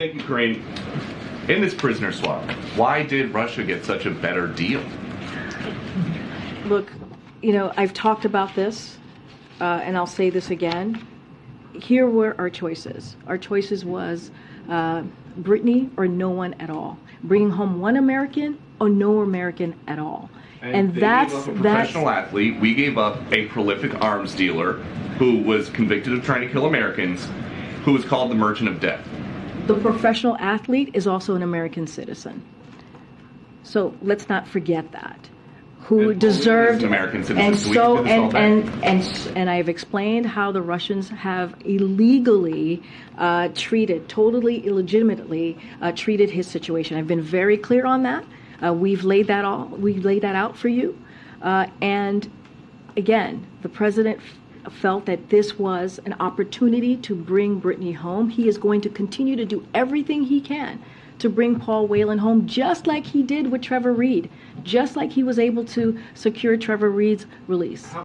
Thank you, Karine. In this prisoner swap, why did Russia get such a better deal? Look, you know, I've talked about this, uh, and I'll say this again. Here were our choices. Our choices was uh, Brittney or no one at all. Bringing home one American or no American at all. And, they that's gave up a that's professional athlete. We gave up a prolific arms dealer who was convicted of trying to kill Americans, who was called the Merchant of Death. The professional athlete is also an American citizen. So let's not forget that. Who And deserved an American citizen, and so we so can do this all and and and and I've explained how the Russians have illegally uh, treated, totally illegitimately uh, treated his situation. I've been very clear on that. Uh, we've laid that all we've laid that out for you, uh, and again, the president felt that this was an opportunity to bring Brittney home. He is going to continue to do everything he can to bring Paul Whelan home, just like he did with Trevor Reed, just like he was able to secure Trevor Reed's release.